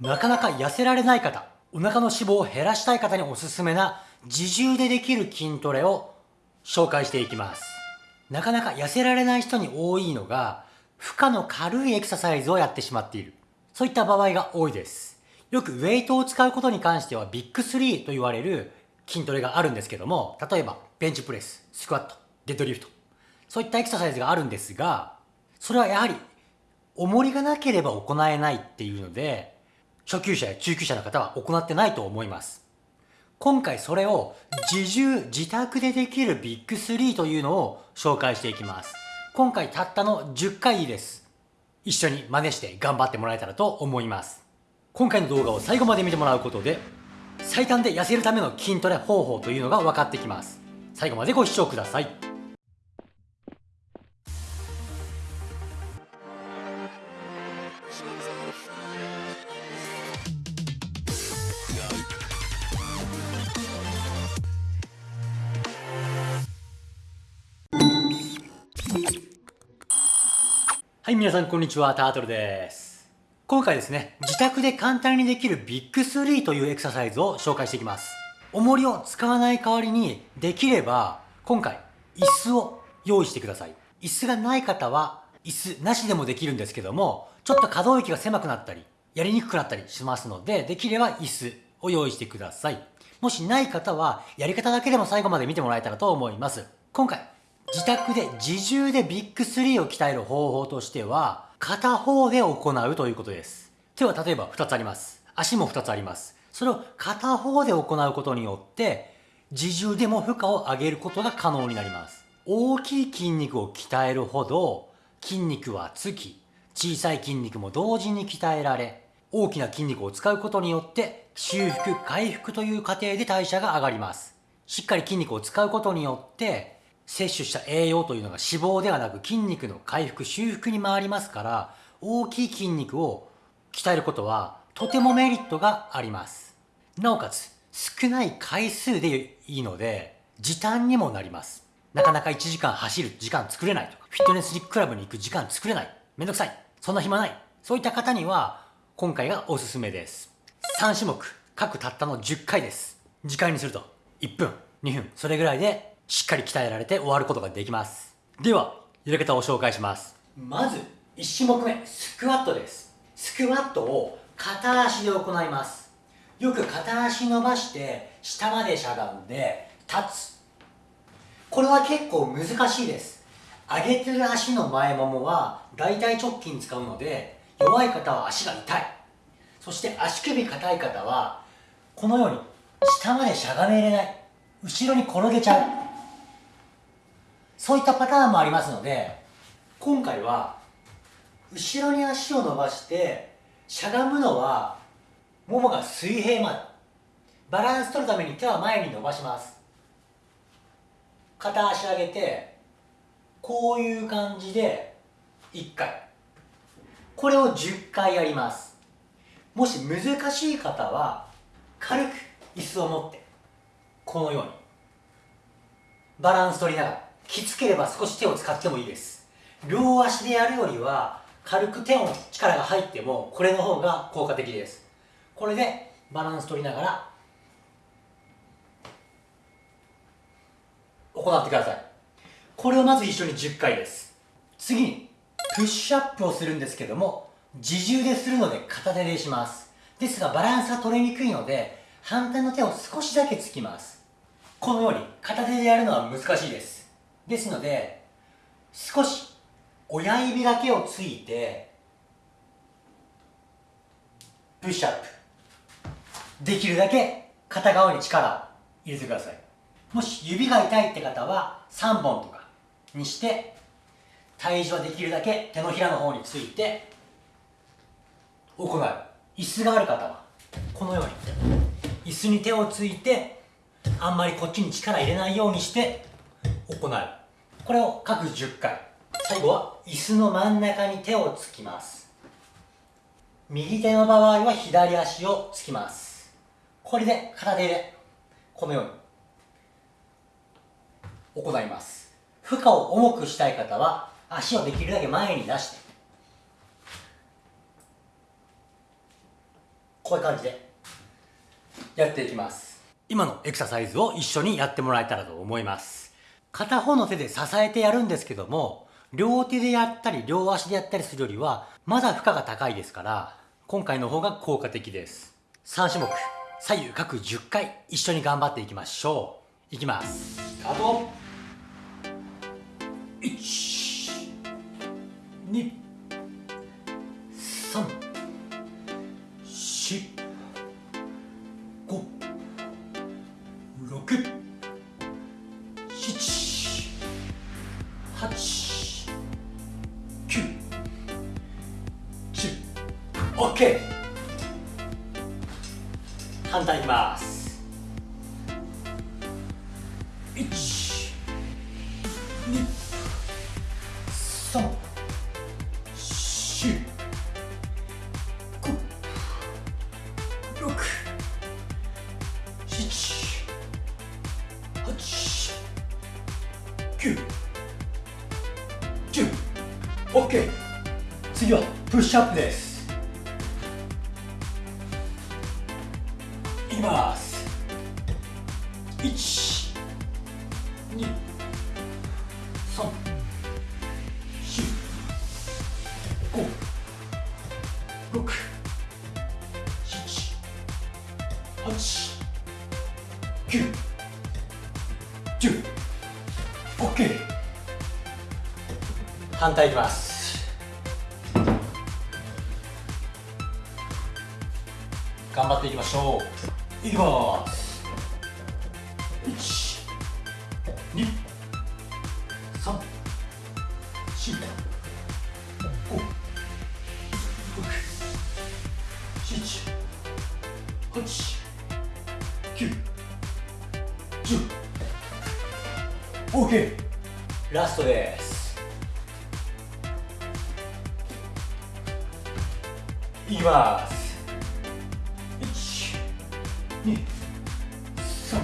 なかなか痩せられない方、お腹の脂肪を減らしたい方におすすめな自重でできる筋トレを紹介していきます。なかなか痩せられない人に多いのが、負荷の軽いエクササイズをやってしまっている。そういった場合が多いです。よくウェイトを使うことに関してはビッグ3と言われる筋トレがあるんですけども、例えばベンチプレス、スクワット、デッドリフト、そういったエクササイズがあるんですが、それはやはり重りがなければ行えないっていうので、初級者や中級者の方は行ってないと思います。今回それを自重、自宅でできるビッグ3というのを紹介していきます。今回たったの10回です。一緒に真似して頑張ってもらえたらと思います。今回の動画を最後まで見てもらうことで、最短で痩せるための筋トレ方法というのが分かってきます。最後までご視聴ください。はい、皆さんこんにちは、タートルです。今回ですね、自宅で簡単にできるビッグ3というエクササイズを紹介していきます。重りを使わない代わりに、できれば、今回、椅子を用意してください。椅子がない方は、椅子なしでもできるんですけども、ちょっと可動域が狭くなったり、やりにくくなったりしますので、できれば椅子を用意してください。もしない方は、やり方だけでも最後まで見てもらえたらと思います。今回、自宅で自重でビッグ3を鍛える方法としては、片方で行うということです。手は例えば2つあります。足も2つあります。それを片方で行うことによって、自重でも負荷を上げることが可能になります。大きい筋肉を鍛えるほど、筋肉はつき、小さい筋肉も同時に鍛えられ、大きな筋肉を使うことによって、修復、回復という過程で代謝が上がります。しっかり筋肉を使うことによって、摂取した栄養というのが脂肪ではなく筋肉の回復、修復に回りますから、大きい筋肉を鍛えることはとてもメリットがあります。なおかつ、少ない回数でいいので、時短にもなります。なかなか1時間走る時間作れないとか、フィットネスクラブに行く時間作れない。めんどくさい。そんな暇ない。そういった方には、今回がおすすめです。3種目、各たったの10回です。時間にすると、1分、2分、それぐらいでしっかり鍛えられて終わることができます。では、やり方を紹介します。まず、1種目目、スクワットです。スクワットを片足で行います。よく片足伸ばして、下までしゃがんで、立つ。これは結構難しいです。上げてる足の前ももは大腿直筋使うので、弱い方は足が痛い。そして足首硬い方は、このように下までしゃがめれない。後ろに転げちゃう。そういったパターンもありますので今回は後ろに足を伸ばしてしゃがむのはももが水平までバランス取るために手は前に伸ばします。片足上げてこういう感じで1回。これを10回やります。もし難しい方は軽く椅子を持ってこのようにバランス取りながら。きつければ少し手を使ってもいいです。両足でやるよりは軽く手の力が入ってもこれの方が効果的です。これでバランス取りながら行ってください。これをまず一緒に10回です。次にプッシュアップをするんですけども自重でするので片手でします。ですがバランスが取りにくいので反対の手を少しだけつきます。このように片手でやるのは難しいです。ですので少し親指だけをついてプッシュアップできるだけ片側に力を入れてください。もし指が痛いって方は3本とかにして体重はできるだけ手のひらの方について行う。椅子がある方はこのように椅子に手をついてあんまりこっちに力入れないようにして行う。これを各10回。最後は椅子の真ん中に手をつきます。右手の場合は左足をつきます。これで片手でこのように。行います。負荷を重くしたい方は足をできるだけ前に出して。こういう感じで。やっていきます。今のエクササイズを一緒にやってもらえたらと思います。片方の手で支えてやるんですけども両手でやったり両足でやったりするよりはまだ負荷が高いですから今回の方が効果的です。3種目左右各10回一緒に頑張っていきましょう。いきます。スタート。1 2 3 4 5 6 8 9 10 OK 反対いきます。1 2 3次はプッシュアップです。いきます。1 2 3 4 5 6 7 8 9 10 OK 反対いきます。しょう。いきます1 2 3 4 5 6 7 8 9 10 OK ラストです。いきます2 3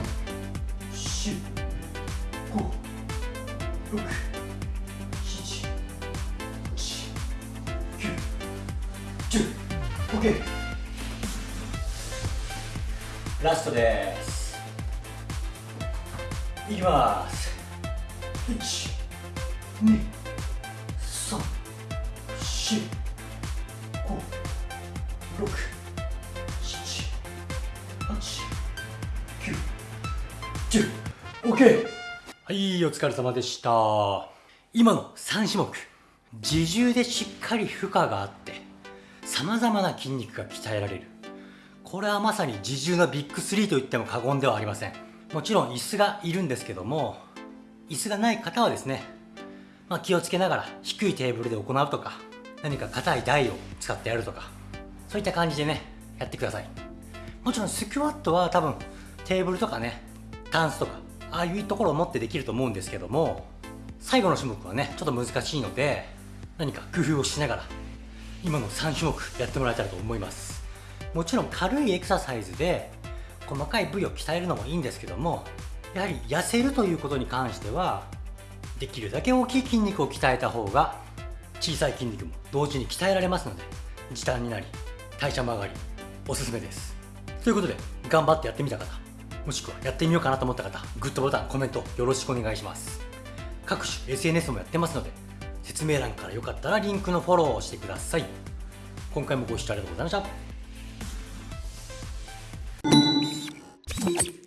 4 5 6 7 8 9 10 OK ラストです。いきます。1 OK はいお疲れ様でした。今の3種目自重でしっかり負荷があって様々な筋肉が鍛えられる。これはまさに自重のビッグ3と言っても過言ではありません。もちろん椅子がいるんですけども椅子がない方はですね、まあ、気をつけながら低いテーブルで行うとか何か硬い台を使ってやるとかそういった感じでねやってください。もちろんスクワットは多分テーブルとかねタンスとかああいうところを持ってできると思うんですけども最後の種目はねちょっと難しいので何か工夫をしながら今の3種目やってもらえたらと思います。もちろん軽いエクササイズで細かい部位を鍛えるのもいいんですけどもやはり痩せるということに関してはできるだけ大きい筋肉を鍛えた方が小さい筋肉も同時に鍛えられますので時短になり代謝も上がりおすすめです。ということで頑張ってやってみた方もしくはやってみようかなと思った方グッドボタンコメントよろしくお願いします。各種 SNS もやってますので説明欄からよかったらリンクのフォローをしてください。今回もご視聴ありがとうございました。